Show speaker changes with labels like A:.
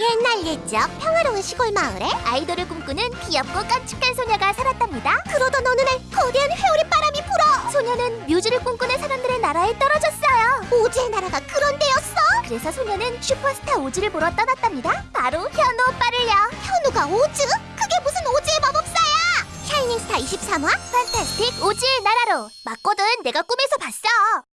A: 옛날 옛적 평화로운 시골 마을에 아이돌을 꿈꾸는 귀엽고 깜찍한 소녀가 살았답니다. 그러던 어느 날 거대한 회오리 바람이 불어 소녀는 뮤즈를 꿈꾸는 사람들의 나라에 떨어졌어요. 오즈의 나라가 그런 데였어? 그래서 소녀는 슈퍼스타 오즈를 보러 떠났답니다. 바로 현우 오빠를요. 현우가 오즈? 그게 무슨 오즈의 마법사야? 샤이닝스타 23화 판타스틱 오즈의 나라로 맞거든 내가 꿈에서 봤어.